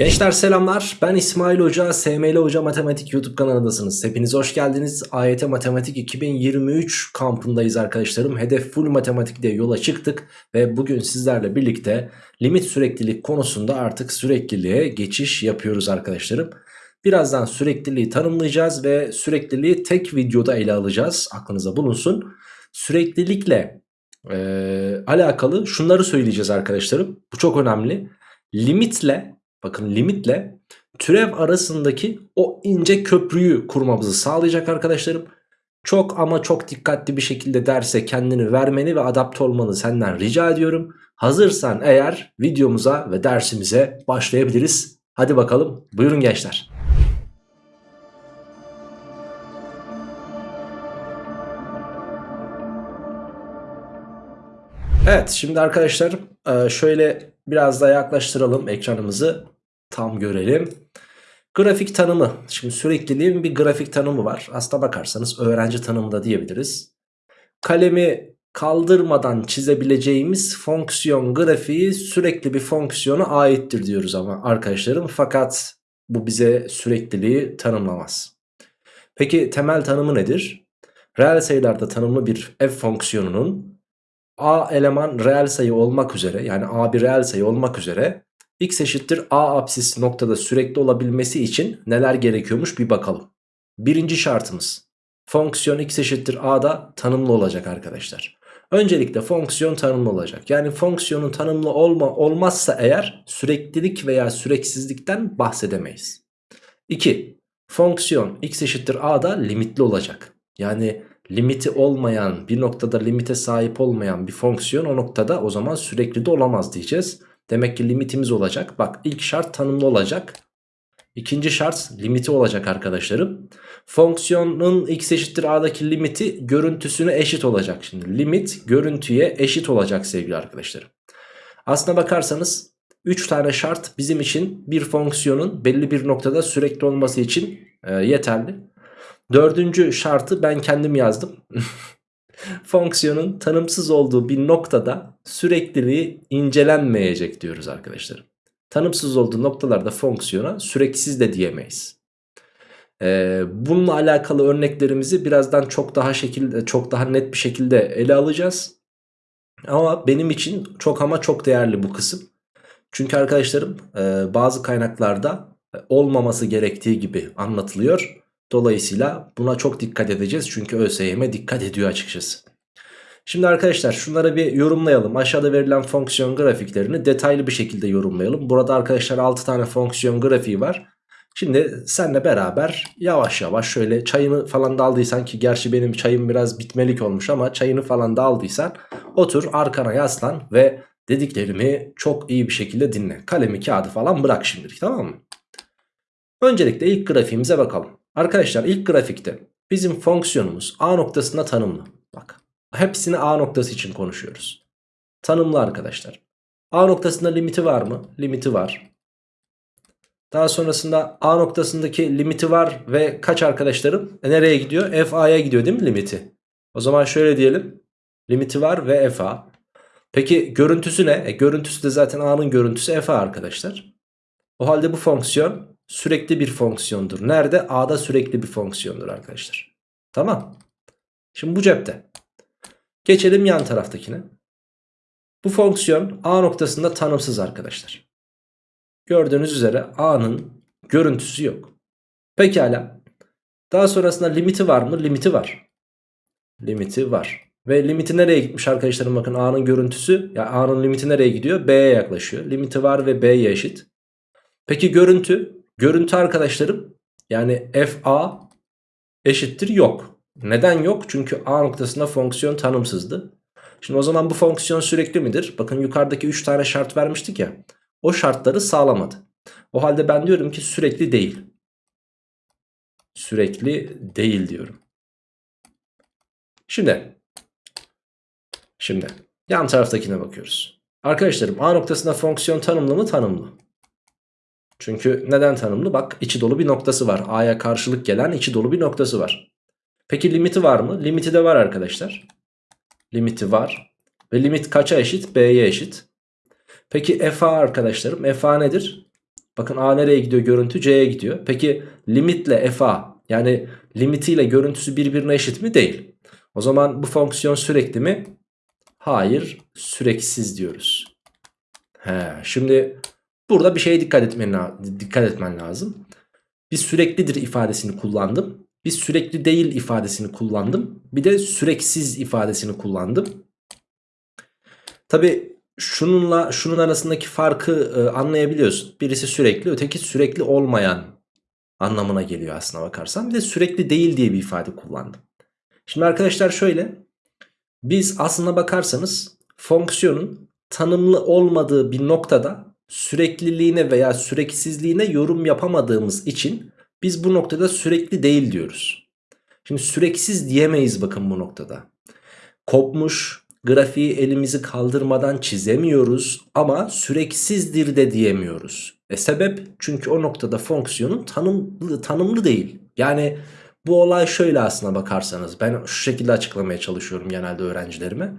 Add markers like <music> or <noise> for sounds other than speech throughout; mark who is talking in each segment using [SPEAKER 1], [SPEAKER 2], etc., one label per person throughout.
[SPEAKER 1] Gençler selamlar. Ben İsmail Hoca SML Hoca Matematik YouTube kanalındasınız. Hepiniz hoş geldiniz. AYT Matematik 2023 kampındayız arkadaşlarım. Hedef full matematik diye yola çıktık ve bugün sizlerle birlikte limit süreklilik konusunda artık sürekliliğe geçiş yapıyoruz arkadaşlarım. Birazdan sürekliliği tanımlayacağız ve sürekliliği tek videoda ele alacağız. Aklınıza bulunsun. Süreklilikle e, alakalı şunları söyleyeceğiz arkadaşlarım. Bu çok önemli. Limitle bakın limitle türev arasındaki o ince köprüyü kurmamızı sağlayacak arkadaşlarım. Çok ama çok dikkatli bir şekilde derse kendini vermeni ve adapte olmanı senden rica ediyorum. Hazırsan eğer videomuza ve dersimize başlayabiliriz. Hadi bakalım buyurun gençler. Evet şimdi arkadaşlar şöyle biraz daha yaklaştıralım ekranımızı tam görelim. Grafik tanımı. Şimdi sürekliliğin bir grafik tanımı var. Aslına bakarsanız öğrenci tanımı da diyebiliriz. Kalemi kaldırmadan çizebileceğimiz fonksiyon grafiği sürekli bir fonksiyona aittir diyoruz ama arkadaşlarım. Fakat bu bize sürekliliği tanımlamaz. Peki temel tanımı nedir? Reel sayılarda tanımlı bir f fonksiyonunun a eleman reel sayı olmak üzere yani a bir reel sayı olmak üzere x eşittir a apsis noktada sürekli olabilmesi için neler gerekiyormuş bir bakalım. Birinci şartımız fonksiyon x eşittir a'da tanımlı olacak arkadaşlar. Öncelikle fonksiyon tanımlı olacak. Yani fonksiyonun tanımlı olma, olmazsa eğer süreklilik veya süreksizlikten bahsedemeyiz. 2. Fonksiyon x eşittir a'da limitli olacak. Yani limiti olmayan bir noktada limite sahip olmayan bir fonksiyon o noktada o zaman sürekli de olamaz diyeceğiz. Demek ki limitimiz olacak. Bak ilk şart tanımlı olacak. İkinci şart limiti olacak arkadaşlarım. Fonksiyonun x eşittir a'daki limiti görüntüsüne eşit olacak. Şimdi limit görüntüye eşit olacak sevgili arkadaşlarım. Aslına bakarsanız 3 tane şart bizim için bir fonksiyonun belli bir noktada sürekli olması için e, yeterli. Dördüncü şartı ben kendim yazdım. <laughs> Fonksiyonun tanımsız olduğu bir noktada sürekliliği incelenmeyecek diyoruz arkadaşlar. Tanımsız olduğu noktalarda fonksiyona süreksiz de diyemeyiz. Ee, bununla alakalı örneklerimizi birazdan çok daha şekilde çok daha net bir şekilde ele alacağız. Ama benim için çok ama çok değerli bu kısım. Çünkü arkadaşlarım e, bazı kaynaklarda olmaması gerektiği gibi anlatılıyor. Dolayısıyla buna çok dikkat edeceğiz. Çünkü ÖSYM dikkat ediyor açıkçası. Şimdi arkadaşlar şunları bir yorumlayalım. Aşağıda verilen fonksiyon grafiklerini detaylı bir şekilde yorumlayalım. Burada arkadaşlar 6 tane fonksiyon grafiği var. Şimdi senle beraber yavaş yavaş şöyle çayını falan da aldıysan ki gerçi benim çayım biraz bitmelik olmuş ama çayını falan da aldıysan otur arkana yaslan ve dediklerimi çok iyi bir şekilde dinle. Kalemi kağıdı falan bırak şimdilik tamam mı? Öncelikle ilk grafiğimize bakalım. Arkadaşlar ilk grafikte bizim fonksiyonumuz A noktasında tanımlı. Bak hepsini A noktası için konuşuyoruz. Tanımlı arkadaşlar. A noktasında limiti var mı? Limiti var. Daha sonrasında A noktasındaki limiti var ve kaç arkadaşlarım? E nereye gidiyor? F A'ya gidiyor değil mi limiti? O zaman şöyle diyelim. Limiti var ve F A. Peki görüntüsü ne? E, görüntüsü de zaten A'nın görüntüsü F A arkadaşlar. O halde bu fonksiyon sürekli bir fonksiyondur. Nerede? A'da sürekli bir fonksiyondur arkadaşlar. Tamam. Şimdi bu cepte. Geçelim yan taraftakine. Bu fonksiyon A noktasında tanımsız arkadaşlar. Gördüğünüz üzere A'nın görüntüsü yok. Pekala. Daha sonrasında limiti var mı? Limiti var. Limiti var. Ve limiti nereye gitmiş arkadaşlarım bakın A'nın görüntüsü. Ya A'nın limiti nereye gidiyor? B'ye yaklaşıyor. Limiti var ve B'ye eşit. Peki görüntü Görüntü arkadaşlarım yani FA eşittir yok. Neden yok? Çünkü A noktasında fonksiyon tanımsızdı. Şimdi o zaman bu fonksiyon sürekli midir? Bakın yukarıdaki 3 tane şart vermiştik ya. O şartları sağlamadı. O halde ben diyorum ki sürekli değil. Sürekli değil diyorum. Şimdi. Şimdi. Yan taraftakine bakıyoruz. Arkadaşlarım A noktasında fonksiyon tanımlı mı? Tanımlı. Çünkü neden tanımlı? Bak içi dolu bir noktası var. A'ya karşılık gelen içi dolu bir noktası var. Peki limiti var mı? Limiti de var arkadaşlar. Limiti var. Ve limit kaça eşit? B'ye eşit. Peki FA arkadaşlarım. FA nedir? Bakın A nereye gidiyor görüntü C'ye gidiyor. Peki limitle FA yani limitiyle görüntüsü birbirine eşit mi? Değil. O zaman bu fonksiyon sürekli mi? Hayır süreksiz diyoruz. He, şimdi burada bir şeye dikkat etmen, dikkat etmen lazım. Bir süreklidir ifadesini kullandım. Bir sürekli değil ifadesini kullandım. Bir de süreksiz ifadesini kullandım. Tabi şununla şunun arasındaki farkı e, anlayabiliyorsun. Birisi sürekli öteki sürekli olmayan anlamına geliyor aslına bakarsan. Bir de sürekli değil diye bir ifade kullandım. Şimdi arkadaşlar şöyle. Biz aslına bakarsanız fonksiyonun tanımlı olmadığı bir noktada sürekliliğine veya süreksizliğine yorum yapamadığımız için biz bu noktada sürekli değil diyoruz. Şimdi süreksiz diyemeyiz bakın bu noktada. Kopmuş grafiği elimizi kaldırmadan çizemiyoruz ama süreksizdir de diyemiyoruz. E sebep çünkü o noktada fonksiyonun tanımlı, tanımlı değil. Yani bu olay şöyle aslına bakarsanız ben şu şekilde açıklamaya çalışıyorum genelde öğrencilerime.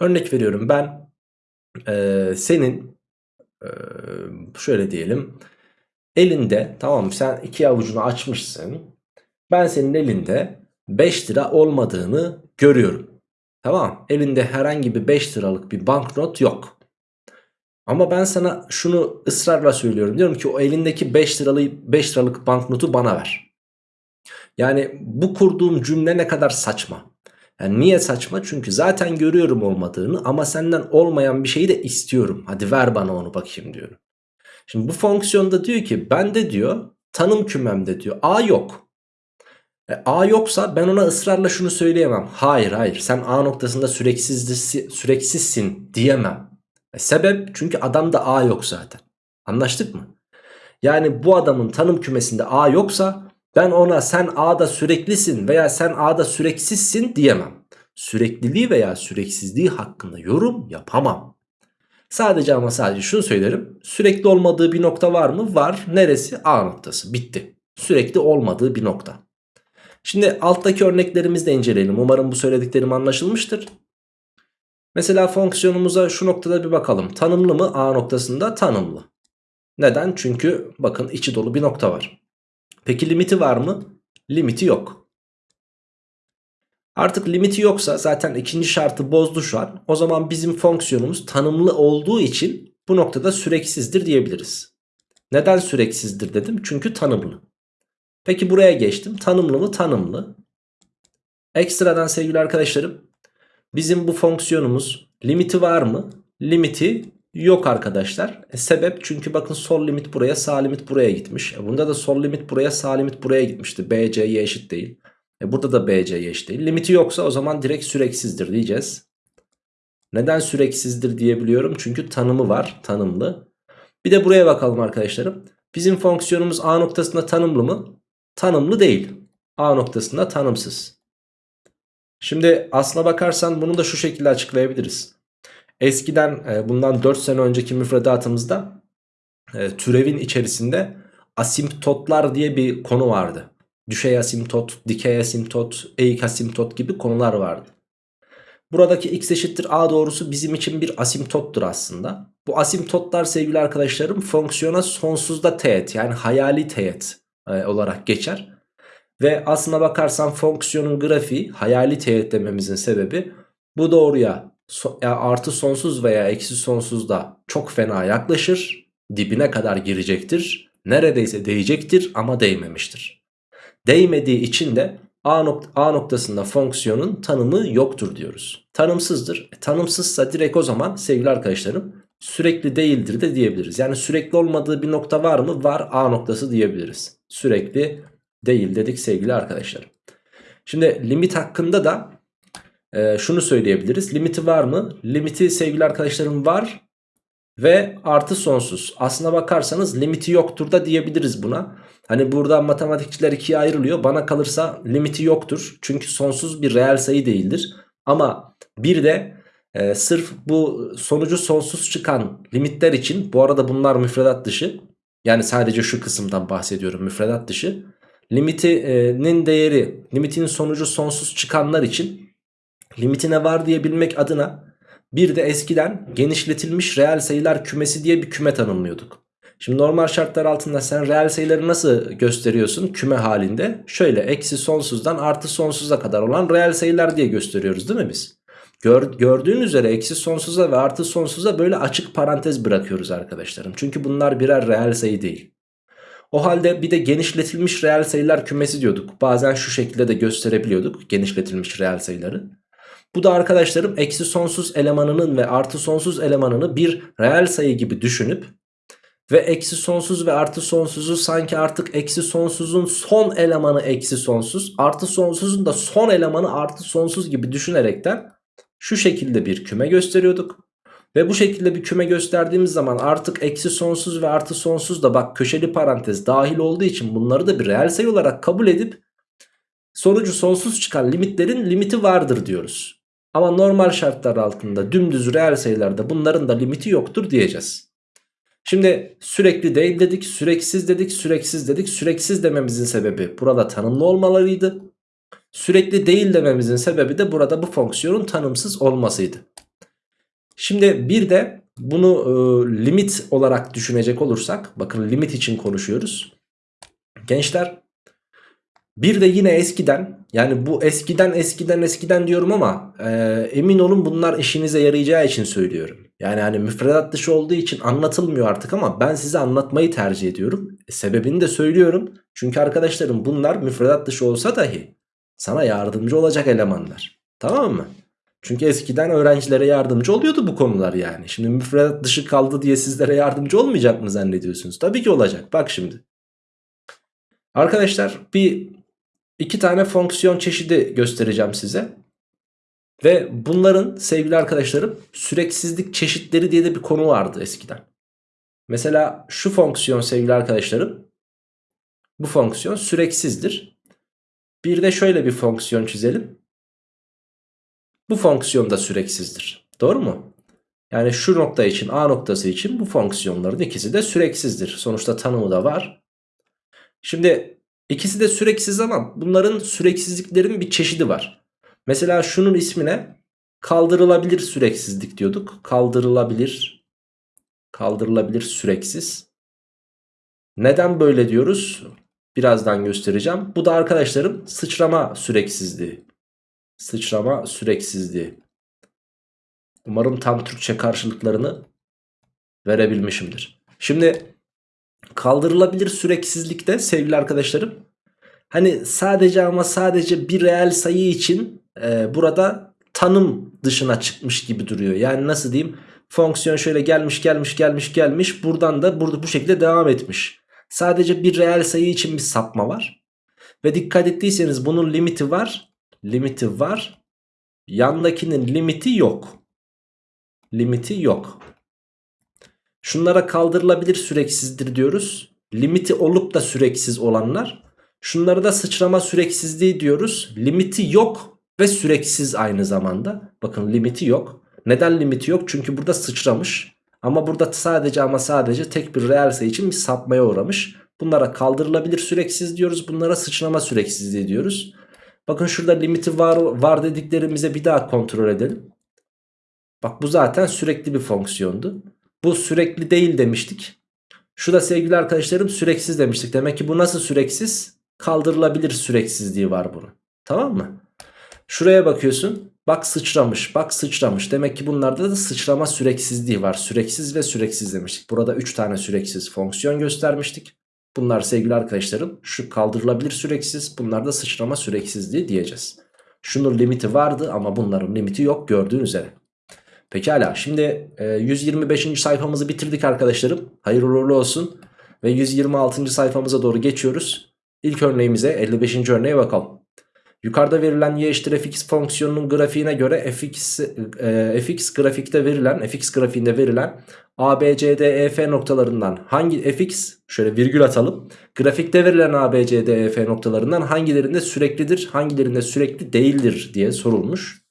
[SPEAKER 1] Örnek veriyorum ben e, senin şöyle diyelim elinde tamam sen iki avucunu açmışsın. Ben senin elinde 5 lira olmadığını görüyorum. Tamam elinde herhangi bir 5 liralık bir banknot yok. Ama ben sana şunu ısrarla söylüyorum. Diyorum ki o elindeki 5 liralık 5 liralık banknotu bana ver. Yani bu kurduğum cümle ne kadar saçma. Yani niye saçma? Çünkü zaten görüyorum olmadığını ama senden olmayan bir şeyi de istiyorum. Hadi ver bana onu bakayım diyorum. Şimdi bu fonksiyonda diyor ki bende diyor tanım kümemde diyor A yok. E, A yoksa ben ona ısrarla şunu söyleyemem. Hayır hayır sen A noktasında süreksizsin diyemem. E, sebep çünkü adamda A yok zaten. Anlaştık mı? Yani bu adamın tanım kümesinde A yoksa ben ona sen A'da süreklisin veya sen A'da süreksizsin diyemem. Sürekliliği veya süreksizliği hakkında yorum yapamam. Sadece ama sadece şunu söylerim. Sürekli olmadığı bir nokta var mı? Var. Neresi? A noktası. Bitti. Sürekli olmadığı bir nokta. Şimdi alttaki örneklerimizi de inceleyelim. Umarım bu söylediklerim anlaşılmıştır. Mesela fonksiyonumuza şu noktada bir bakalım. Tanımlı mı? A noktasında tanımlı. Neden? Çünkü bakın içi dolu bir nokta var. Peki limiti var mı? Limiti yok. Artık limiti yoksa zaten ikinci şartı bozdu şu an. O zaman bizim fonksiyonumuz tanımlı olduğu için bu noktada süreksizdir diyebiliriz. Neden süreksizdir dedim? Çünkü tanımlı. Peki buraya geçtim. Tanımlı mı? Tanımlı. Ekstradan sevgili arkadaşlarım bizim bu fonksiyonumuz limiti var mı? Limiti yok arkadaşlar. E, sebep çünkü bakın sol limit buraya sağ limit buraya gitmiş. E, bunda da sol limit buraya sağ limit buraya gitmişti. BC'ye eşit değil. E, burada da BC'ye eşit değil. Limiti yoksa o zaman direkt süreksizdir diyeceğiz. Neden süreksizdir diyebiliyorum? Çünkü tanımı var. Tanımlı. Bir de buraya bakalım arkadaşlarım. Bizim fonksiyonumuz A noktasında tanımlı mı? Tanımlı değil. A noktasında tanımsız. Şimdi aslına bakarsan bunu da şu şekilde açıklayabiliriz. Eskiden e, bundan 4 sene önceki müfredatımızda e, türevin içerisinde asimptotlar diye bir konu vardı. Düşey asimtot, dikey asimtot, eğik asimtot gibi konular vardı. Buradaki x eşittir a doğrusu bizim için bir asimptottur aslında. Bu asimptotlar sevgili arkadaşlarım fonksiyona sonsuzda teğet yani hayali teğet e, olarak geçer. Ve aslına bakarsan fonksiyonun grafiği hayali teğet dememizin sebebi bu doğruya so ya artı sonsuz veya eksi sonsuzda çok fena yaklaşır. Dibine kadar girecektir. Neredeyse değecektir ama değmemiştir. Değmediği için de A, nokta, A noktasında fonksiyonun tanımı yoktur diyoruz. Tanımsızdır. E, tanımsızsa direkt o zaman sevgili arkadaşlarım sürekli değildir de diyebiliriz. Yani sürekli olmadığı bir nokta var mı? Var A noktası diyebiliriz. Sürekli değil dedik sevgili arkadaşlar. Şimdi limit hakkında da e, şunu söyleyebiliriz. Limiti var mı? Limiti sevgili arkadaşlarım var ve artı sonsuz. Aslına bakarsanız limiti yoktur da diyebiliriz buna. Hani burada matematikçiler ikiye ayrılıyor. Bana kalırsa limiti yoktur. Çünkü sonsuz bir reel sayı değildir. Ama bir de e, sırf bu sonucu sonsuz çıkan limitler için bu arada bunlar müfredat dışı. Yani sadece şu kısımdan bahsediyorum müfredat dışı. Limitinin değeri, limitinin sonucu sonsuz çıkanlar için limitine var diyebilmek adına bir de eskiden genişletilmiş reel sayılar kümesi diye bir küme tanımlıyorduk. Şimdi normal şartlar altında sen reel sayıları nasıl gösteriyorsun küme halinde? Şöyle eksi sonsuzdan artı sonsuza kadar olan reel sayılar diye gösteriyoruz değil mi biz? Gör, gördüğün üzere eksi sonsuza ve artı sonsuza böyle açık parantez bırakıyoruz arkadaşlarım. Çünkü bunlar birer reel sayı değil. O halde bir de genişletilmiş reel sayılar kümesi diyorduk. Bazen şu şekilde de gösterebiliyorduk genişletilmiş reel sayıları. Bu da arkadaşlarım eksi sonsuz elemanının ve artı sonsuz elemanını bir reel sayı gibi düşünüp ve eksi sonsuz ve artı sonsuzu sanki artık eksi sonsuzun son elemanı eksi sonsuz artı sonsuzun da son elemanı artı sonsuz gibi düşünerekten şu şekilde bir küme gösteriyorduk. Ve bu şekilde bir küme gösterdiğimiz zaman artık eksi sonsuz ve artı sonsuz da bak köşeli parantez dahil olduğu için bunları da bir reel sayı olarak kabul edip sonucu sonsuz çıkan limitlerin limiti vardır diyoruz. Ama normal şartlar altında dümdüz reel sayılarda bunların da limiti yoktur diyeceğiz. Şimdi sürekli değil dedik, süreksiz dedik, süreksiz dedik. Süreksiz dememizin sebebi burada tanımlı olmalarıydı. Sürekli değil dememizin sebebi de burada bu fonksiyonun tanımsız olmasıydı. Şimdi bir de bunu e, limit olarak düşünecek olursak bakın limit için konuşuyoruz. Gençler bir de yine eskiden yani bu eskiden eskiden eskiden diyorum ama e, emin olun bunlar işinize yarayacağı için söylüyorum. Yani hani müfredat dışı olduğu için anlatılmıyor artık ama ben size anlatmayı tercih ediyorum. E, sebebini de söylüyorum. Çünkü arkadaşlarım bunlar müfredat dışı olsa dahi sana yardımcı olacak elemanlar. Tamam mı? Çünkü eskiden öğrencilere yardımcı oluyordu bu konular yani. Şimdi müfredat dışı kaldı diye sizlere yardımcı olmayacak mı zannediyorsunuz? Tabii ki olacak. Bak şimdi. Arkadaşlar bir iki tane fonksiyon çeşidi göstereceğim size. Ve bunların sevgili arkadaşlarım süreksizlik çeşitleri diye de bir konu vardı eskiden. Mesela şu fonksiyon sevgili arkadaşlarım. Bu fonksiyon süreksizdir. Bir de şöyle bir fonksiyon çizelim. Bu fonksiyon da süreksizdir. Doğru mu? Yani şu nokta için A noktası için bu fonksiyonların ikisi de süreksizdir. Sonuçta tanımı da var. Şimdi ikisi de süreksiz ama bunların süreksizliklerin bir çeşidi var. Mesela şunun ismine kaldırılabilir süreksizlik diyorduk. Kaldırılabilir, kaldırılabilir süreksiz. Neden böyle diyoruz? Birazdan göstereceğim. Bu da arkadaşlarım sıçrama süreksizliği. Sıçrama süreksizliği. Umarım tam Türkçe karşılıklarını verebilmişimdir. Şimdi kaldırılabilir süreksizlikte sevgili arkadaşlarım hani sadece ama sadece bir reel sayı için e, burada tanım dışına çıkmış gibi duruyor. Yani nasıl diyeyim fonksiyon şöyle gelmiş gelmiş gelmiş gelmiş buradan da burada bu şekilde devam etmiş. Sadece bir reel sayı için bir sapma var. Ve dikkat ettiyseniz bunun limiti var. Limiti var. Yandakinin limiti yok. Limiti yok. Şunlara kaldırılabilir süreksizdir diyoruz. Limiti olup da süreksiz olanlar. Şunlara da sıçrama süreksizliği diyoruz. Limiti yok ve süreksiz aynı zamanda. Bakın limiti yok. Neden limiti yok? Çünkü burada sıçramış. Ama burada sadece ama sadece tek bir reel sayı için bir sapmaya uğramış. Bunlara kaldırılabilir süreksiz diyoruz. Bunlara sıçrama süreksizliği diyoruz. Bakın şurada limiti var, var dediklerimize bir daha kontrol edelim. Bak bu zaten sürekli bir fonksiyondu. Bu sürekli değil demiştik. Şu da sevgili arkadaşlarım süreksiz demiştik. Demek ki bu nasıl süreksiz? Kaldırılabilir süreksizliği var bunun. Tamam mı? Şuraya bakıyorsun. Bak sıçramış bak sıçramış. Demek ki bunlarda da sıçrama süreksizliği var. Süreksiz ve süreksiz demiştik. Burada 3 tane süreksiz fonksiyon göstermiştik. Bunlar sevgili arkadaşlarım şu kaldırılabilir süreksiz. Bunlar da sıçrama süreksizliği diyeceğiz. Şunun limiti vardı ama bunların limiti yok gördüğün üzere. Pekala şimdi 125. E, sayfamızı bitirdik arkadaşlarım. Hayırlı uğurlu olsun. Ve 126. sayfamıza doğru geçiyoruz. İlk örneğimize 55. örneğe bakalım. Yukarıda verilen y eşittir fx fonksiyonunun grafiğine göre fx, e, fx grafikte verilen fx grafiğinde verilen a, b, c, d, e, f noktalarından hangi fx şöyle virgül atalım. Grafikte verilen a, b, c, d, e, f noktalarından hangilerinde süreklidir hangilerinde sürekli değildir diye sorulmuş.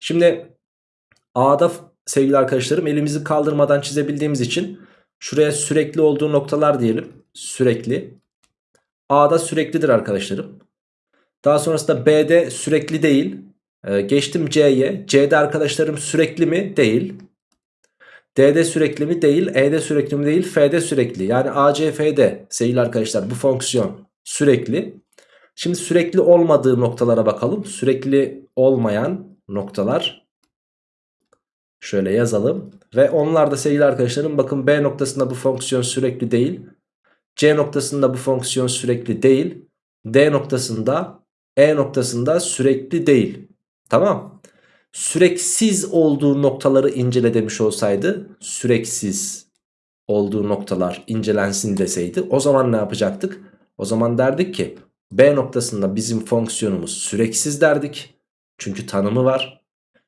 [SPEAKER 1] Şimdi a'da sevgili arkadaşlarım elimizi kaldırmadan çizebildiğimiz için şuraya sürekli olduğu noktalar diyelim. Sürekli. A'da süreklidir arkadaşlarım. Daha sonrasında B'de sürekli değil. Ee, geçtim C'ye. C'de arkadaşlarım sürekli mi? Değil. D'de sürekli mi? Değil. E'de sürekli mi? Değil. F'de sürekli. Yani ACF'de sevgili arkadaşlar bu fonksiyon sürekli. Şimdi sürekli olmadığı noktalara bakalım. Sürekli olmayan noktalar. Şöyle yazalım. Ve onlar da sevgili arkadaşlarım bakın B noktasında bu fonksiyon sürekli değil. C noktasında bu fonksiyon sürekli değil. D noktasında E noktasında sürekli değil. Tamam. Süreksiz olduğu noktaları incele demiş olsaydı süreksiz olduğu noktalar incelensin deseydi o zaman ne yapacaktık? O zaman derdik ki B noktasında bizim fonksiyonumuz süreksiz derdik. Çünkü tanımı var.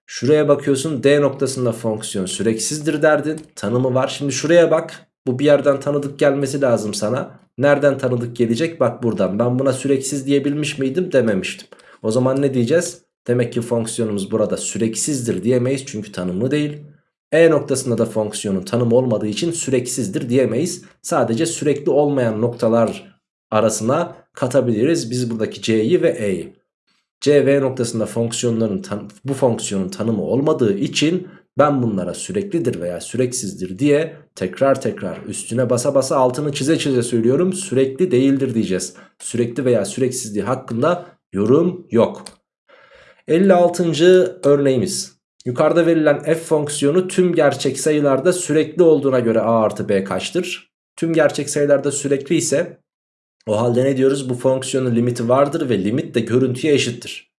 [SPEAKER 1] Şuraya bakıyorsun D noktasında fonksiyon süreksizdir derdin. Tanımı var. Şimdi şuraya bak. Bu bir yerden tanıdık gelmesi lazım sana. Nereden tanıdık gelecek? Bak buradan. Ben buna süreksiz diyebilmiş miydim? Dememiştim. O zaman ne diyeceğiz? Demek ki fonksiyonumuz burada süreksizdir diyemeyiz çünkü tanımlı değil. E noktasında da fonksiyonun tanımı olmadığı için süreksizdir diyemeyiz. Sadece sürekli olmayan noktalar arasına katabiliriz biz buradaki C'yi ve E'yi. C V noktasında fonksiyonların bu fonksiyonun tanımı olmadığı için ben bunlara süreklidir veya süreksizdir diye tekrar tekrar üstüne basa basa altını çize çize söylüyorum. Sürekli değildir diyeceğiz. Sürekli veya süreksizliği hakkında yorum yok. 56. örneğimiz. Yukarıda verilen f fonksiyonu tüm gerçek sayılarda sürekli olduğuna göre a artı b kaçtır? Tüm gerçek sayılarda sürekli ise o halde ne diyoruz? Bu fonksiyonun limiti vardır ve limit de görüntüye eşittir.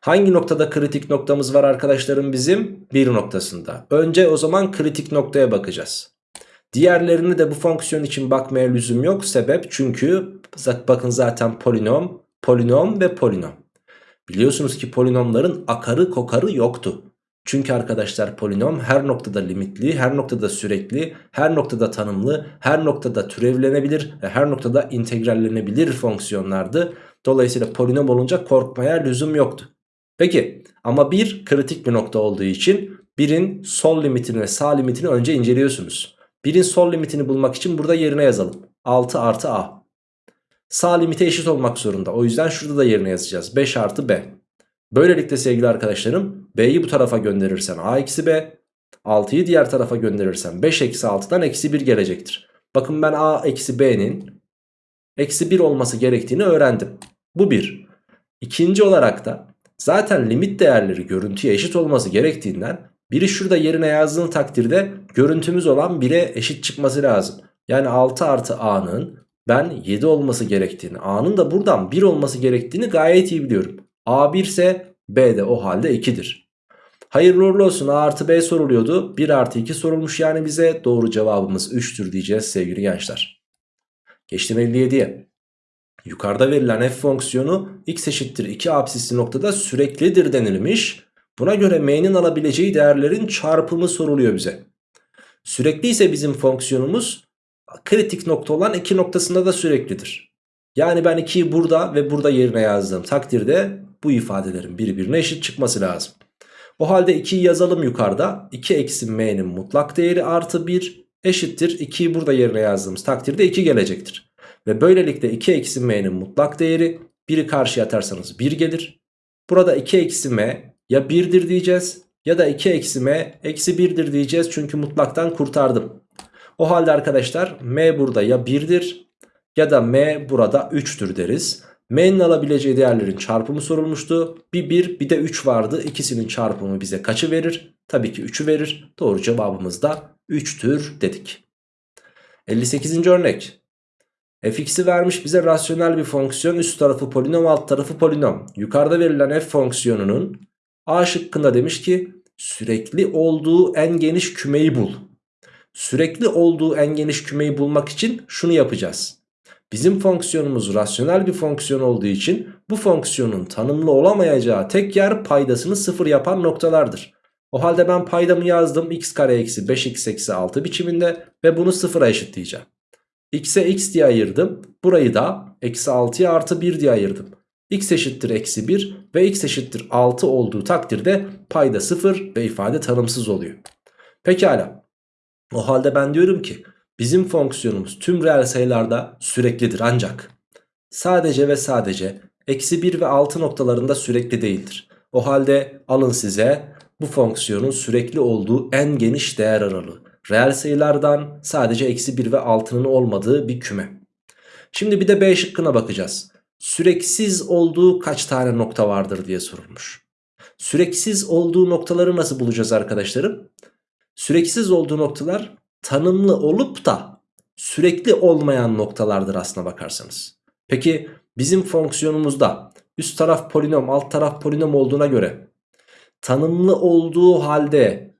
[SPEAKER 1] Hangi noktada kritik noktamız var arkadaşlarım bizim? Bir noktasında. Önce o zaman kritik noktaya bakacağız. Diğerlerini de bu fonksiyon için bakmaya lüzum yok. Sebep çünkü bakın zaten polinom, polinom ve polinom. Biliyorsunuz ki polinomların akarı kokarı yoktu. Çünkü arkadaşlar polinom her noktada limitli, her noktada sürekli, her noktada tanımlı, her noktada türevlenebilir ve her noktada integrallenebilir fonksiyonlardı. Dolayısıyla polinom olunca korkmaya lüzum yoktu. Peki ama bir kritik bir nokta olduğu için birin sol limitini ve sağ limitini önce inceliyorsunuz. Birin sol limitini bulmak için burada yerine yazalım. 6 artı a. Sağ limite eşit olmak zorunda. O yüzden şurada da yerine yazacağız. 5 artı b. Böylelikle sevgili arkadaşlarım b'yi bu tarafa gönderirsen a eksi b. 6'yı diğer tarafa gönderirsen 5 eksi 6'dan eksi 1 gelecektir. Bakın ben a eksi b'nin eksi 1 olması gerektiğini öğrendim. Bu bir. İkinci olarak da zaten limit değerleri görüntüye eşit olması gerektiğinden biri şurada yerine yazdığın takdirde görüntümüz olan 1'e eşit çıkması lazım. Yani 6 artı a'nın ben 7 olması gerektiğini, a'nın da buradan 1 olması gerektiğini gayet iyi biliyorum. A 1 ise B de o halde 2'dir. Hayırlı uğurlu olsun A artı B soruluyordu. 1 artı 2 sorulmuş yani bize. Doğru cevabımız 3'tür diyeceğiz sevgili gençler. Geçtim 57'ye. Yukarıda verilen f fonksiyonu x eşittir 2 absisli noktada süreklidir denilmiş. Buna göre m'nin alabileceği değerlerin çarpımı soruluyor bize. Sürekli ise bizim fonksiyonumuz kritik nokta olan 2 noktasında da süreklidir. Yani ben 2'yi burada ve burada yerine yazdığım takdirde bu ifadelerin birbirine eşit çıkması lazım. O halde 2'yi yazalım yukarıda. 2 eksi m'nin mutlak değeri artı 1 eşittir. 2'yi burada yerine yazdığımız takdirde 2 gelecektir. Ve böylelikle 2 eksi m'nin mutlak değeri 1'i karşıya atarsanız 1 gelir. Burada 2 eksi m ya 1'dir diyeceğiz ya da 2 eksi m eksi 1'dir diyeceğiz. Çünkü mutlaktan kurtardım. O halde arkadaşlar m burada ya 1'dir ya da m burada 3'tür deriz. M'nin alabileceği değerlerin çarpımı sorulmuştu. Bir 1 bir de 3 vardı. İkisinin çarpımı bize kaçı verir? Tabii ki 3'ü verir. Doğru cevabımız da 3'tür dedik. 58. örnek. fx'i vermiş bize rasyonel bir fonksiyon. Üst tarafı polinom alt tarafı polinom. Yukarıda verilen f fonksiyonunun A şıkkında demiş ki sürekli olduğu en geniş kümeyi bul. Sürekli olduğu en geniş kümeyi bulmak için şunu yapacağız. Bizim fonksiyonumuz rasyonel bir fonksiyon olduğu için bu fonksiyonun tanımlı olamayacağı tek yer paydasını sıfır yapan noktalardır. O halde ben paydamı yazdım x kare eksi 5x eksi 6 biçiminde ve bunu sıfıra eşitleyeceğim. x'e x diye ayırdım. Burayı da eksi 6'ya artı 1 diye ayırdım. x eşittir eksi 1 ve x eşittir 6 olduğu takdirde payda 0 ve ifade tanımsız oluyor. Pekala. O halde ben diyorum ki Bizim fonksiyonumuz tüm reel sayılarda süreklidir ancak sadece ve sadece eksi 1 ve 6 noktalarında sürekli değildir. O halde alın size bu fonksiyonun sürekli olduğu en geniş değer aralığı. Reel sayılardan sadece eksi 1 ve 6'nın olmadığı bir küme. Şimdi bir de B şıkkına bakacağız. Süreksiz olduğu kaç tane nokta vardır diye sorulmuş. Süreksiz olduğu noktaları nasıl bulacağız arkadaşlarım? Süreksiz olduğu noktalar tanımlı olup da sürekli olmayan noktalardır aslına bakarsanız. Peki bizim fonksiyonumuzda üst taraf polinom alt taraf polinom olduğuna göre tanımlı olduğu halde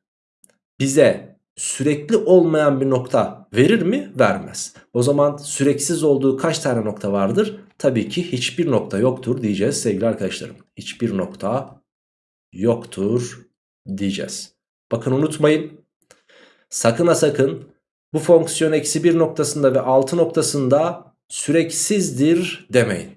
[SPEAKER 1] bize sürekli olmayan bir nokta verir mi? Vermez. O zaman süreksiz olduğu kaç tane nokta vardır? Tabii ki hiçbir nokta yoktur diyeceğiz sevgili arkadaşlarım. Hiçbir nokta yoktur diyeceğiz. Bakın unutmayın. Sakın ha sakın bu fonksiyon eksi 1 noktasında ve 6 noktasında süreksizdir demeyin.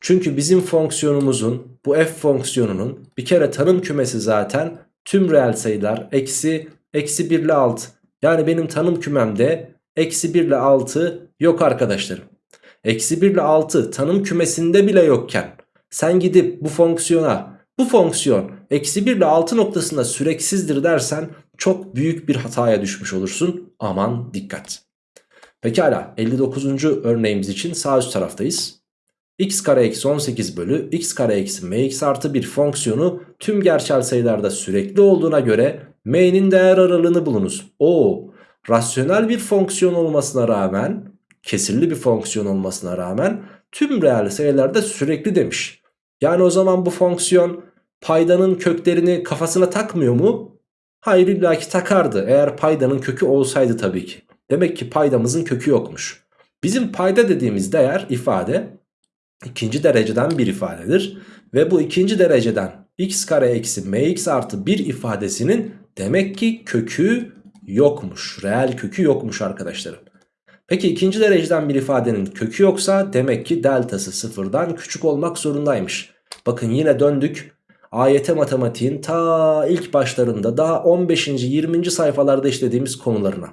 [SPEAKER 1] Çünkü bizim fonksiyonumuzun bu f fonksiyonunun bir kere tanım kümesi zaten tüm reel sayılar eksi eksi 1 ile 6. Yani benim tanım kümemde eksi 1 ile 6 yok arkadaşlarım. Eksi 1 ile 6 tanım kümesinde bile yokken sen gidip bu fonksiyona bu fonksiyon eksi 1 ile 6 noktasında süreksizdir dersen çok büyük bir hataya düşmüş olursun. Aman dikkat. Pekala 59. örneğimiz için sağ üst taraftayız. x kare eksi 18 bölü x kare eksi mx artı bir fonksiyonu tüm gerçel sayılarda sürekli olduğuna göre m'nin değer aralığını bulunuz. O rasyonel bir fonksiyon olmasına rağmen kesirli bir fonksiyon olmasına rağmen tüm reel sayılarda sürekli demiş. Yani o zaman bu fonksiyon paydanın köklerini kafasına takmıyor mu? Hayır illaki takardı eğer paydanın kökü olsaydı tabii ki. Demek ki paydamızın kökü yokmuş. Bizim payda dediğimiz değer ifade ikinci dereceden bir ifadedir. Ve bu ikinci dereceden x kare eksi mx artı 1 ifadesinin demek ki kökü yokmuş. Reel kökü yokmuş arkadaşlarım. Peki ikinci dereceden bir ifadenin kökü yoksa demek ki deltası sıfırdan küçük olmak zorundaymış. Bakın yine döndük. AYT matematiğin ta ilk başlarında daha 15. 20. sayfalarda işlediğimiz konularına.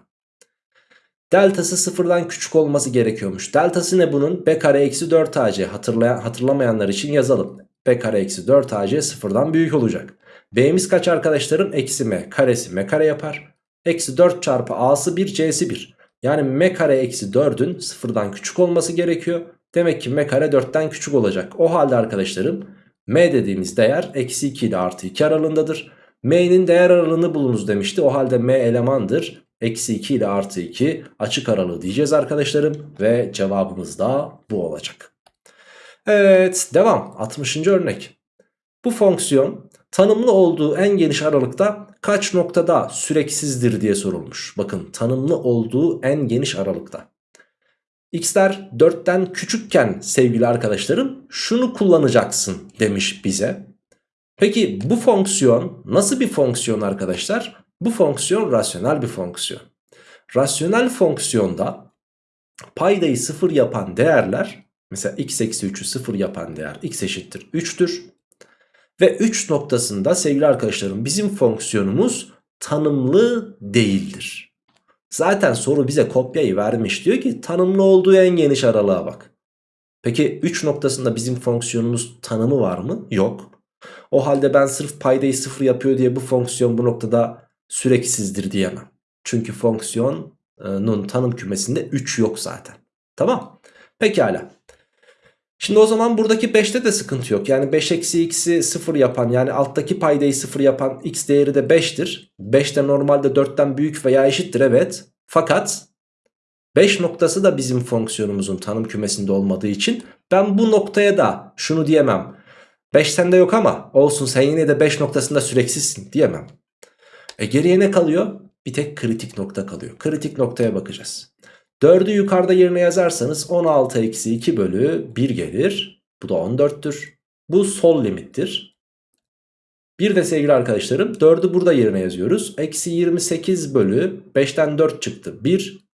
[SPEAKER 1] Deltası sıfırdan küçük olması gerekiyormuş. Deltası ne bunun? B kare eksi 4 AC. Hatırlayan, hatırlamayanlar için yazalım. B kare eksi 4 AC sıfırdan büyük olacak. B'miz kaç arkadaşlarım? Eksi M. Karesi M kare yapar. Eksi 4 çarpı A'sı 1 C'si 1. Yani M kare eksi 4'ün sıfırdan küçük olması gerekiyor. Demek ki M kare 4'ten küçük olacak. O halde arkadaşlarım M dediğimiz değer eksi 2 ile artı 2 aralığındadır. M'nin değer aralığını bulunuz demişti. O halde M elemandır. Eksi 2 ile artı 2 açık aralığı diyeceğiz arkadaşlarım. Ve cevabımız da bu olacak. Evet devam 60. örnek. Bu fonksiyon tanımlı olduğu en geniş aralıkta kaç noktada süreksizdir diye sorulmuş. Bakın tanımlı olduğu en geniş aralıkta. X'ler 4'ten küçükken sevgili arkadaşlarım şunu kullanacaksın demiş bize. Peki bu fonksiyon nasıl bir fonksiyon arkadaşlar? Bu fonksiyon rasyonel bir fonksiyon. Rasyonel fonksiyonda paydayı sıfır yapan değerler mesela x eksi 3'ü sıfır yapan değer x eşittir 3'tür. Ve 3 noktasında sevgili arkadaşlarım bizim fonksiyonumuz tanımlı değildir. Zaten soru bize kopyayı vermiş diyor ki tanımlı olduğu en geniş aralığa bak. Peki 3 noktasında bizim fonksiyonumuz tanımı var mı? Yok. O halde ben sırf paydayı sıfır yapıyor diye bu fonksiyon bu noktada süreksizdir diyemem. Çünkü fonksiyonun tanım kümesinde 3 yok zaten. Tamam. Pekala. Şimdi o zaman buradaki 5'te de sıkıntı yok. Yani 5 eksi x'i 0 yapan yani alttaki paydayı 0 yapan x değeri de 5'tir. 5 de normalde 4'ten büyük veya eşittir evet. Fakat 5 noktası da bizim fonksiyonumuzun tanım kümesinde olmadığı için ben bu noktaya da şunu diyemem. 5 sende yok ama olsun sen yine de 5 noktasında süreksizsin diyemem. E geriye ne kalıyor? Bir tek kritik nokta kalıyor. Kritik noktaya bakacağız. 4'ü yukarıda yerine yazarsanız 16 eksi 2 bölü 1 gelir. Bu da 14'tür. Bu sol limittir. Bir de sevgili arkadaşlarım 4'ü burada yerine yazıyoruz. Eksi 28 bölü 5'ten 4 çıktı 1.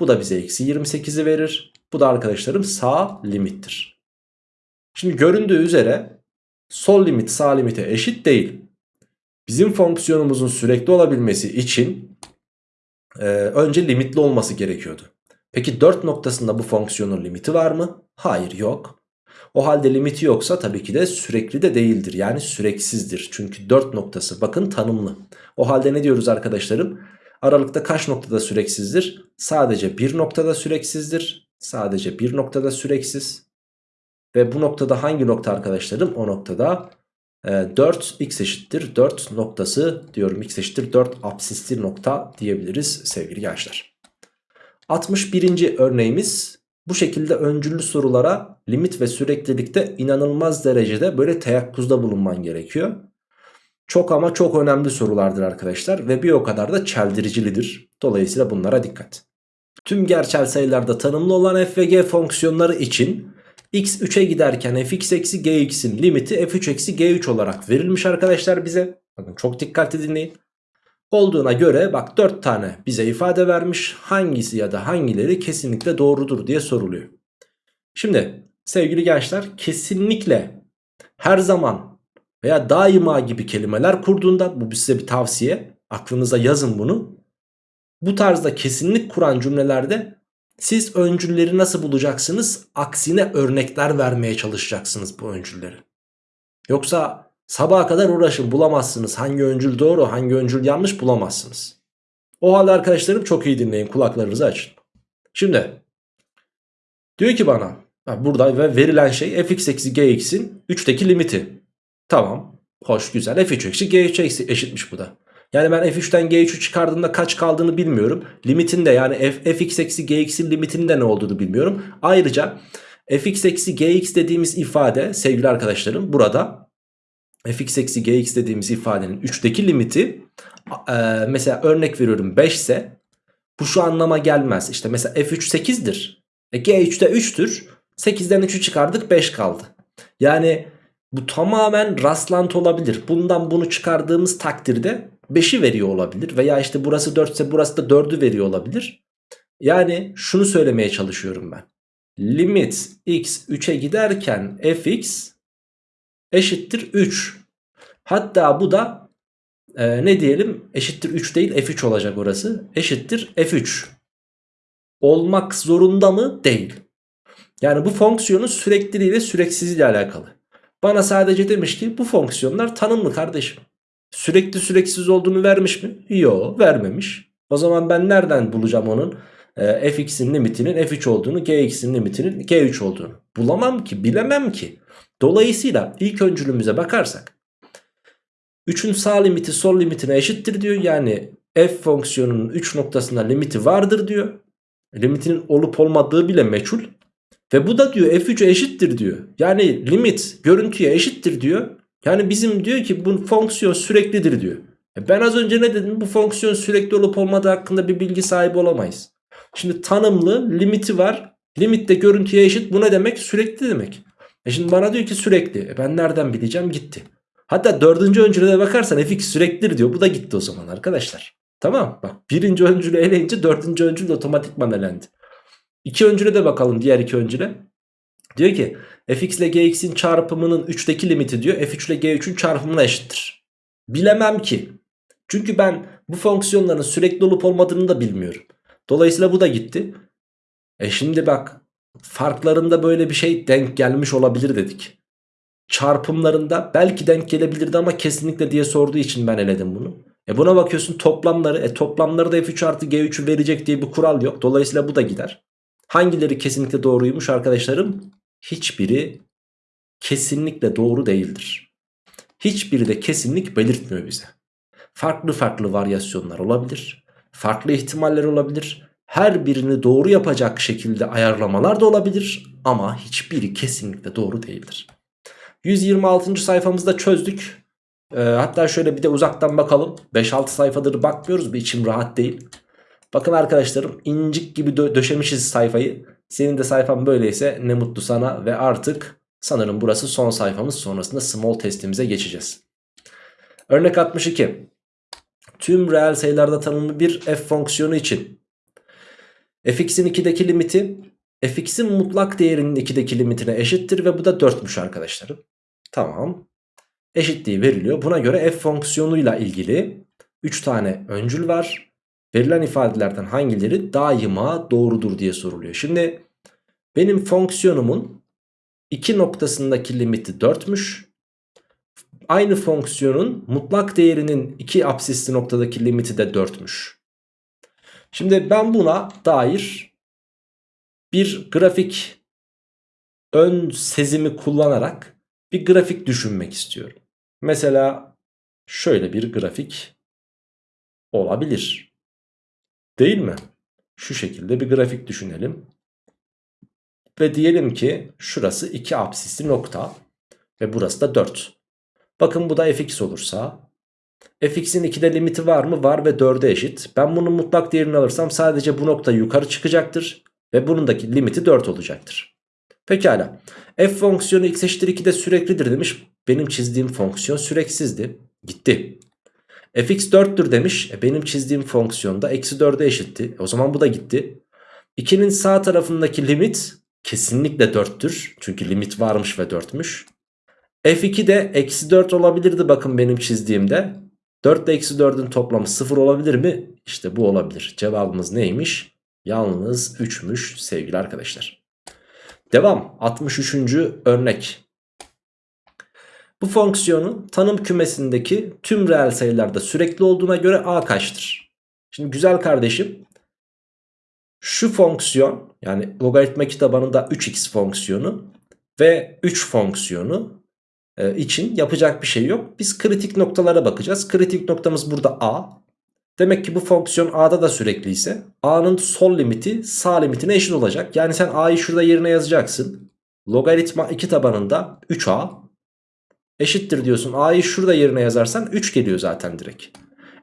[SPEAKER 1] Bu da bize eksi 28'i verir. Bu da arkadaşlarım sağ limittir. Şimdi göründüğü üzere sol limit sağ limite eşit değil. Bizim fonksiyonumuzun sürekli olabilmesi için e, önce limitli olması gerekiyordu. Peki 4 noktasında bu fonksiyonun limiti var mı? Hayır yok. O halde limiti yoksa tabii ki de sürekli de değildir. Yani süreksizdir. Çünkü 4 noktası bakın tanımlı. O halde ne diyoruz arkadaşlarım? Aralıkta kaç noktada süreksizdir? Sadece bir noktada süreksizdir. Sadece bir noktada süreksiz. Ve bu noktada hangi nokta arkadaşlarım? O noktada e, 4 x eşittir 4 noktası diyorum. x eşittir 4 absisli nokta diyebiliriz sevgili gençler. 61. örneğimiz bu şekilde öncüllü sorulara limit ve süreklilikte inanılmaz derecede böyle teyakkuzda bulunman gerekiyor. Çok ama çok önemli sorulardır arkadaşlar ve bir o kadar da çeldiricilidir. Dolayısıyla bunlara dikkat. Tüm gerçel sayılarda tanımlı olan f ve g fonksiyonları için x 3'e giderken fx eksi gx'in limiti f3 eksi g3 olarak verilmiş arkadaşlar bize. Bakın çok dikkatli dinleyin. Olduğuna göre bak 4 tane bize ifade vermiş. Hangisi ya da hangileri kesinlikle doğrudur diye soruluyor. Şimdi sevgili gençler kesinlikle her zaman veya daima gibi kelimeler kurduğunda bu size bir tavsiye. Aklınıza yazın bunu. Bu tarzda kesinlik kuran cümlelerde siz öncülleri nasıl bulacaksınız? Aksine örnekler vermeye çalışacaksınız bu öncülleri. Yoksa sabaha kadar uğraşın bulamazsınız. Hangi öncül doğru hangi öncül yanlış bulamazsınız. O halde arkadaşlarım çok iyi dinleyin kulaklarınızı açın. Şimdi diyor ki bana burada ve verilen şey fx eksi gx'in 3'teki limiti. Tamam hoş güzel f3 eksi g3 eşitmiş bu da. Yani ben f3'ten g3'ü çıkardığımda kaç kaldığını bilmiyorum. Limitinde yani f, fx eksi gx'in limitinde ne olduğunu bilmiyorum. Ayrıca fx eksi gx dediğimiz ifade sevgili arkadaşlarım burada fx eksi gx dediğimiz ifadenin 3'teki limiti e, mesela örnek veriyorum 5 ise bu şu anlama gelmez. İşte mesela f3 8'dir. E, g3 de 3'tür. 8'den 3'ü çıkardık 5 kaldı. Yani bu tamamen rastlantı olabilir. Bundan bunu çıkardığımız takdirde 5'i veriyor olabilir. Veya işte burası 4 ise burası da 4'ü veriyor olabilir. Yani şunu söylemeye çalışıyorum ben. Limit x 3'e giderken fx eşittir 3. Hatta bu da e, ne diyelim eşittir 3 değil f3 olacak orası. Eşittir f3. Olmak zorunda mı? Değil. Yani bu fonksiyonun sürekliliği ve süreksizliği ile alakalı. Bana sadece demiş ki bu fonksiyonlar tanımlı kardeşim. Sürekli süreksiz olduğunu vermiş mi? Yok vermemiş. O zaman ben nereden bulacağım onun e, fx'in limitinin f3 olduğunu gx'in limitinin g3 olduğunu? Bulamam ki bilemem ki. Dolayısıyla ilk öncülümüze bakarsak 3'ün sağ limiti sol limitine eşittir diyor. Yani f fonksiyonunun 3 noktasında limiti vardır diyor. Limitinin olup olmadığı bile meçhul. Ve bu da diyor f3 eşittir diyor. Yani limit görüntüye eşittir diyor. Yani bizim diyor ki bu fonksiyon süreklidir diyor. E ben az önce ne dedim? Bu fonksiyon sürekli olup olmadığı hakkında bir bilgi sahibi olamayız. Şimdi tanımlı limiti var. Limit de görüntüye eşit. Bu ne demek? Sürekli demek. E şimdi bana diyor ki sürekli. E ben nereden bileceğim? Gitti. Hatta dördüncü öncüle bakarsan fx süreklidir diyor. Bu da gitti o zaman arkadaşlar. Tamam bak birinci öncülü eleyince dördüncü öncül otomatikman elendi. İki öncüle de bakalım diğer iki öncüle. Diyor ki fx ile gx'in çarpımının 3'teki limiti diyor f3 ile g3'ün çarpımına eşittir. Bilemem ki. Çünkü ben bu fonksiyonların sürekli olup olmadığını da bilmiyorum. Dolayısıyla bu da gitti. E şimdi bak farklarında böyle bir şey denk gelmiş olabilir dedik. Çarpımlarında belki denk gelebilirdi ama kesinlikle diye sorduğu için ben eledim bunu. E buna bakıyorsun toplamları. E toplamları da f3 artı g3'ü verecek diye bir kural yok. Dolayısıyla bu da gider. Hangileri kesinlikle doğruymuş arkadaşlarım? Hiçbiri kesinlikle doğru değildir. Hiçbiri de kesinlik belirtmiyor bize. Farklı farklı varyasyonlar olabilir. Farklı ihtimaller olabilir. Her birini doğru yapacak şekilde ayarlamalar da olabilir. Ama hiçbiri kesinlikle doğru değildir. 126. sayfamızda çözdük. Ee, hatta şöyle bir de uzaktan bakalım. 5-6 sayfadır bakmıyoruz. Bir içim rahat değil. Bakın arkadaşlarım incik gibi dö döşemişiz sayfayı. Senin de sayfan böyleyse ne mutlu sana ve artık sanırım burası son sayfamız sonrasında small testimize geçeceğiz. Örnek 62. Tüm reel sayılarda tanımlı bir f fonksiyonu için fx'in 2'deki limiti fx'in mutlak değerinin 2'deki limitine eşittir ve bu da 4'müş arkadaşlarım. Tamam. Eşitliği veriliyor. Buna göre f fonksiyonuyla ilgili 3 tane öncül var verilen ifadelerden hangileri daima doğrudur diye soruluyor. Şimdi benim fonksiyonumun iki noktasındaki limiti 4'müş. Aynı fonksiyonun mutlak değerinin iki absisli noktadaki limiti de 4'müş. Şimdi ben buna dair bir grafik ön sezimi kullanarak bir grafik düşünmek istiyorum. Mesela şöyle bir grafik olabilir. Değil mi? Şu şekilde bir grafik düşünelim. Ve diyelim ki şurası 2 apsisli nokta ve burası da 4. Bakın bu da fx olursa fx'in 2'de limiti var mı? Var ve 4'e eşit. Ben bunun mutlak değerini alırsam sadece bu nokta yukarı çıkacaktır. Ve bunundaki limiti 4 olacaktır. Pekala. F fonksiyonu x eşittir 2'de süreklidir demiş. Benim çizdiğim fonksiyon süreksizdi. Gitti. fx 4'tür demiş. E benim çizdiğim fonksiyon da eksi 4'e eşitti. E o zaman bu da gitti. 2'nin sağ tarafındaki limit kesinlikle 4'tür. Çünkü limit varmış ve 4'müş. F2 de eksi 4 olabilirdi bakın benim çizdiğimde. 4 ile eksi 4'ün toplamı 0 olabilir mi? İşte bu olabilir. Cevabımız neymiş? Yalnız 3'müş sevgili arkadaşlar. Devam 63. örnek. Bu fonksiyonun tanım kümesindeki tüm reel sayılarda sürekli olduğuna göre a kaçtır? Şimdi güzel kardeşim şu fonksiyon yani logaritma kitabında 3x fonksiyonu ve 3 fonksiyonu için yapacak bir şey yok. Biz kritik noktalara bakacağız. Kritik noktamız burada a. Demek ki bu fonksiyon a'da da sürekli ise a'nın sol limiti sağ limitine eşit olacak. Yani sen a'yı şurada yerine yazacaksın. Logaritma 2 tabanında 3a eşittir diyorsun. A'yı şurada yerine yazarsan 3 geliyor zaten direkt.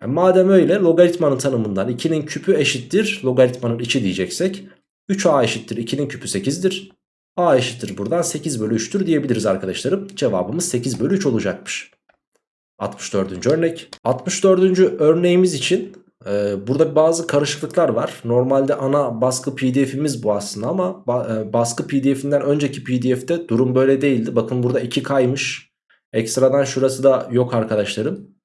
[SPEAKER 1] Yani madem öyle logaritmanın tanımından 2'nin küpü eşittir logaritmanın içi diyeceksek 3a eşittir 2'nin küpü 8'dir. A eşittir buradan 8 bölü 3'tür diyebiliriz arkadaşlarım. Cevabımız 8 bölü 3 olacakmış. 64. örnek. 64. örneğimiz için e, burada bazı karışıklıklar var. Normalde ana baskı pdf'imiz bu aslında ama e, baskı pdf'inden önceki pdf'te durum böyle değildi. Bakın burada 2 kaymış. Ekstradan şurası da yok arkadaşlarım.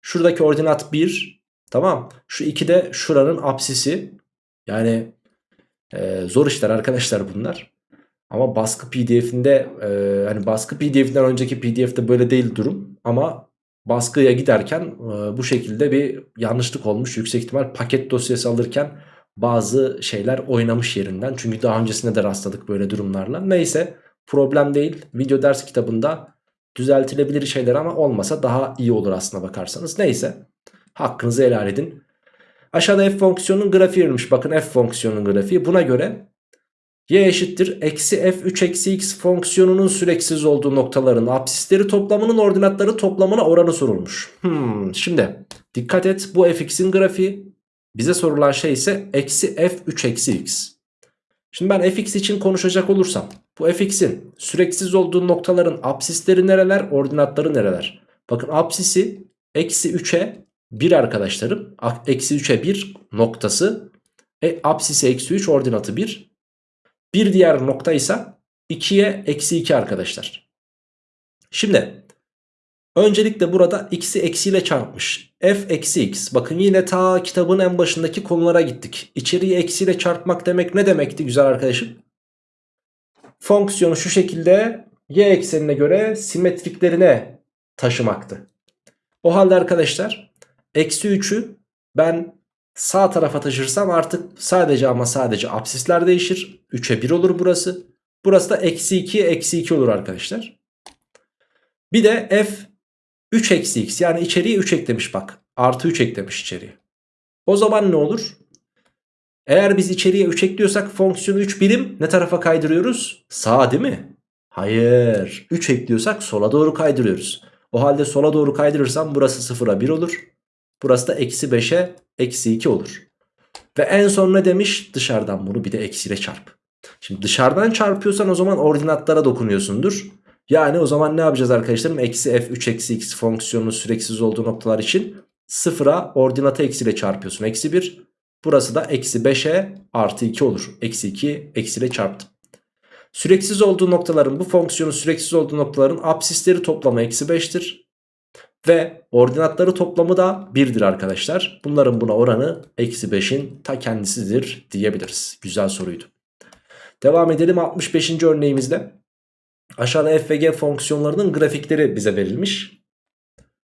[SPEAKER 1] Şuradaki ordinat 1. Tamam. Şu 2 de şuranın apsisi. Yani e, zor işler arkadaşlar bunlar. Ama baskı pdf'inde e, hani baskı pdf'inden önceki pdf'de böyle değil durum. Ama baskıya giderken e, bu şekilde bir yanlışlık olmuş. Yüksek ihtimal paket dosyası alırken bazı şeyler oynamış yerinden. Çünkü daha öncesinde de rastladık böyle durumlarla. Neyse problem değil. Video ders kitabında düzeltilebilir şeyler ama olmasa daha iyi olur aslına bakarsanız. Neyse hakkınızı helal edin. Aşağıda f fonksiyonunun grafiği verilmiş. Bakın f fonksiyonunun grafiği. Buna göre y eşittir eksi f3 eksi x fonksiyonunun süreksiz olduğu noktaların absisleri toplamının ordinatları toplamına oranı sorulmuş. Hmm, şimdi dikkat et bu fx'in grafiği. Bize sorulan şey ise eksi f3 eksi x. Şimdi ben fx için konuşacak olursam bu fx'in süreksiz olduğu noktaların absisleri nereler ordinatları nereler? Bakın absisi eksi 3'e 1 arkadaşlarım. Eksi 3'e 1 noktası. E, absisi eksi 3 ordinatı 1. Bir diğer nokta ise 2'ye eksi 2 arkadaşlar. Şimdi öncelikle burada x'i eksiyle çarpmış. f eksi x. Bakın yine ta kitabın en başındaki konulara gittik. İçeriği eksiyle çarpmak demek ne demekti güzel arkadaşım? Fonksiyonu şu şekilde y eksenine göre simetriklerine taşımaktı. O halde arkadaşlar eksi 3'ü ben sağ tarafa taşırsam artık sadece ama sadece apsisler değişir. 3'e 1 olur burası. Burası da eksi 2'ye eksi 2 olur arkadaşlar. Bir de f 3 eksi x yani içeriye 3 eklemiş bak. Artı 3 eklemiş içeriye. O zaman ne olur? Eğer biz içeriye 3 ekliyorsak fonksiyonu 3 birim ne tarafa kaydırıyoruz? Sağa değil mi? Hayır. 3 ekliyorsak sola doğru kaydırıyoruz. O halde sola doğru kaydırırsam burası 0'a 1 olur. Burası da eksi 5'e eksi 2 olur. Ve en son ne demiş? Dışarıdan bunu bir de eksiyle çarp. Şimdi dışarıdan çarpıyorsan o zaman ordinatlara dokunuyorsundur. Yani o zaman ne yapacağız arkadaşlarım? Eksi f3 eksi x fonksiyonunun süreksiz olduğu noktalar için sıfıra ordinatı eksiyle çarpıyorsun. Eksi 1. Burası da eksi 5'e artı 2 olur. Eksi 2 eksiyle çarptım. Süreksiz olduğu noktaların bu fonksiyonun süreksiz olduğu noktaların absisleri toplamı eksi 5'tir. Ve ordinatları toplamı da 1'dir arkadaşlar. Bunların buna oranı eksi 5'in ta kendisidir diyebiliriz. Güzel soruydu. Devam edelim 65. örneğimizde. Aşağıda f ve g fonksiyonlarının grafikleri bize verilmiş.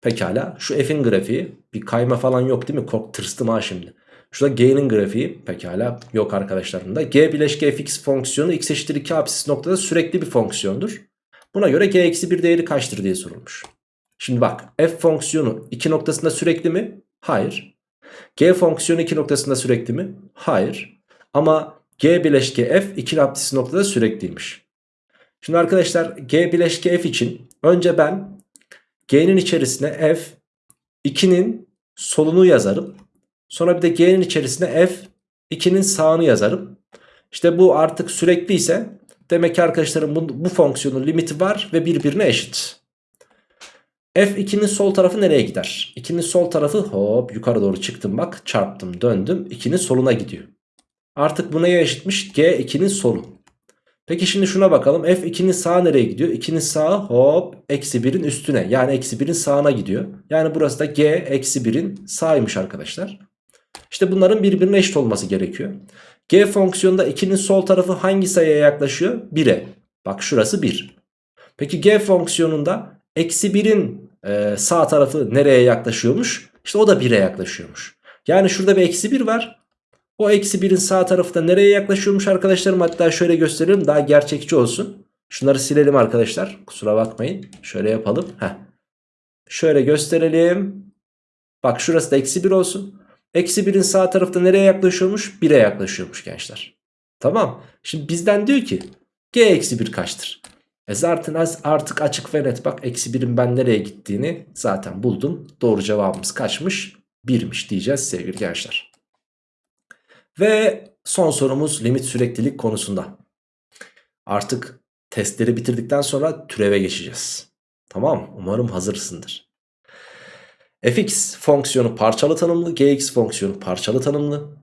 [SPEAKER 1] Pekala şu f'in grafiği bir kayma falan yok değil mi? Kork tırstım ha şimdi. Şurada G'nin grafiği pekala yok arkadaşlar bunda. G bileşke fx fonksiyonu x eşittir 2 apsis noktada sürekli bir fonksiyondur. Buna göre g eksi 1 değeri kaçtır diye sorulmuş. Şimdi bak f fonksiyonu 2 noktasında sürekli mi? Hayır. G fonksiyonu 2 noktasında sürekli mi? Hayır. Ama g bileşke f 2 apsis noktada sürekliymiş. Şimdi arkadaşlar g bileşke f için önce ben g'nin içerisine f 2'nin solunu yazarım. Sonra bir de g'nin içerisine f 2'nin sağını yazarım. İşte bu artık sürekli ise demek ki arkadaşlarım bu, bu fonksiyonun limiti var ve birbirine eşit. F2'nin sol tarafı nereye gider? 2'nin sol tarafı hop yukarı doğru çıktım bak çarptım döndüm 2'nin soluna gidiyor. Artık bu neye eşitmiş? G2'nin solu. Peki şimdi şuna bakalım. F2'nin sağı nereye gidiyor? 2'nin sağı hop eksi 1'in üstüne. Yani eksi 1'in sağına gidiyor. Yani burası da G eksi 1'in sağıymış arkadaşlar. İşte bunların birbirine eşit olması gerekiyor. G fonksiyonunda 2'nin sol tarafı hangi sayıya yaklaşıyor? 1'e. Bak şurası 1. Peki G fonksiyonunda eksi 1'in e, sağ tarafı nereye yaklaşıyormuş? İşte o da 1'e yaklaşıyormuş. Yani şurada bir eksi 1 var. O eksi 1'in sağ tarafı da nereye yaklaşıyormuş arkadaşlarım? Hatta şöyle gösterelim daha gerçekçi olsun. Şunları silelim arkadaşlar. Kusura bakmayın. Şöyle yapalım. Heh. Şöyle gösterelim. Bak şurası da eksi 1 olsun. Eksi 1'in sağ tarafta nereye yaklaşıyormuş? 1'e yaklaşıyormuş gençler. Tamam. Şimdi bizden diyor ki g eksi 1 kaçtır? E zaten artık açık ve net bak eksi 1'in ben nereye gittiğini zaten buldum. Doğru cevabımız kaçmış? 1'miş diyeceğiz sevgili gençler. Ve son sorumuz limit süreklilik konusunda. Artık testleri bitirdikten sonra türeve geçeceğiz. Tamam umarım hazırsındır. fx fonksiyonu parçalı tanımlı, gx fonksiyonu parçalı tanımlı.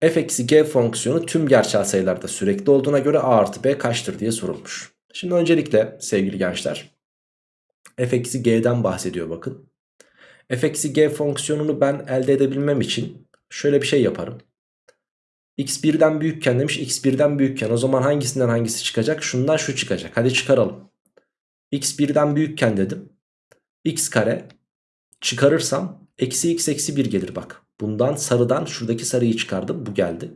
[SPEAKER 1] f eksi g fonksiyonu tüm gerçel sayılarda sürekli olduğuna göre a artı b kaçtır diye sorulmuş. Şimdi öncelikle sevgili gençler f eksi g'den bahsediyor bakın. f eksi g fonksiyonunu ben elde edebilmem için şöyle bir şey yaparım. x birden büyükken demiş x birden büyükken o zaman hangisinden hangisi çıkacak? Şundan şu çıkacak. Hadi çıkaralım. x birden büyükken dedim. x kare çıkarırsam eksi x eksi 1 gelir bak. Bundan sarıdan şuradaki sarıyı çıkardım bu geldi.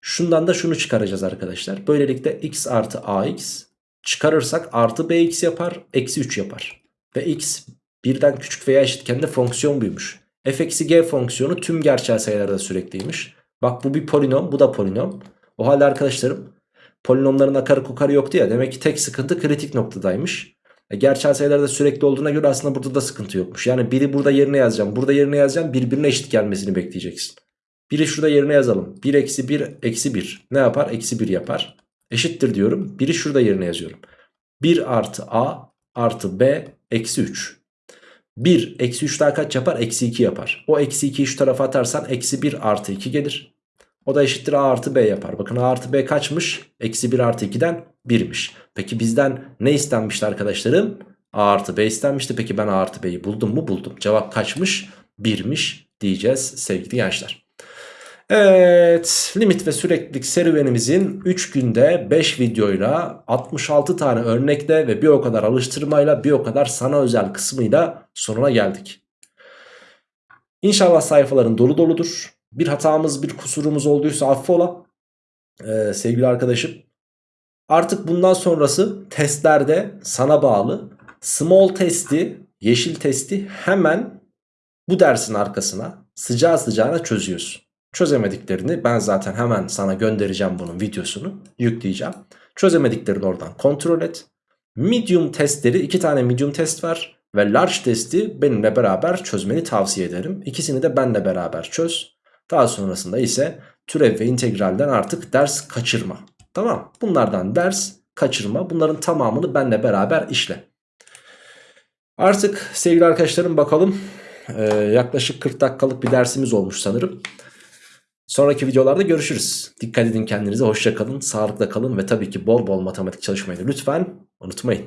[SPEAKER 1] Şundan da şunu çıkaracağız arkadaşlar. Böylelikle x artı ax çıkarırsak artı bx yapar eksi 3 yapar. Ve x birden küçük veya eşitken de fonksiyon büyümüş. f eksi g fonksiyonu tüm gerçel sayılarda sürekliymiş. Bak bu bir polinom bu da polinom. O halde arkadaşlarım polinomların akarı kukarı yoktu ya demek ki tek sıkıntı kritik noktadaymış. E, gerçel sayılarda sürekli olduğuna göre aslında burada da sıkıntı yokmuş. Yani biri burada yerine yazacağım burada yerine yazacağım birbirine eşit gelmesini bekleyeceksin. Biri şurada yerine yazalım. 1 eksi 1 eksi 1 ne yapar? Eksi 1 yapar. Eşittir diyorum. Biri şurada yerine yazıyorum. 1 artı a artı b eksi 3. 1 eksi 3 daha kaç yapar? Eksi 2 yapar. O eksi 2'yi şu tarafa atarsan eksi 1 artı 2 gelir. O da eşittir a artı b yapar. Bakın a artı b kaçmış? Eksi 1 artı 2'den 1'miş. Peki bizden ne istenmişti arkadaşlarım? a artı b istenmişti. Peki ben a artı b'yi buldum mu? Buldum. Cevap kaçmış? 1'miş diyeceğiz sevgili gençler. Evet limit ve süreklilik serüvenimizin 3 günde 5 videoyla 66 tane örnekle ve bir o kadar alıştırmayla bir o kadar sana özel kısmıyla sonuna geldik. İnşallah sayfaların dolu doludur. Bir hatamız bir kusurumuz olduysa affola ee, sevgili arkadaşım. Artık bundan sonrası testlerde sana bağlı. Small testi, yeşil testi hemen bu dersin arkasına sıcağı sıcağına çözüyorsun. Çözemediklerini ben zaten hemen sana göndereceğim bunun videosunu yükleyeceğim. Çözemediklerini oradan kontrol et. Medium testleri iki tane medium test var ve large testi benimle beraber çözmeni tavsiye ederim. İkisini de benle beraber çöz. Daha sonrasında ise türev ve integralden artık ders kaçırma. Tamam bunlardan ders kaçırma bunların tamamını benle beraber işle. Artık sevgili arkadaşlarım bakalım ee, yaklaşık 40 dakikalık bir dersimiz olmuş sanırım. Sonraki videolarda görüşürüz. Dikkat edin kendinize, hoşça kalın, sağlıkla kalın ve tabii ki bol bol matematik çalışmayı lütfen unutmayın.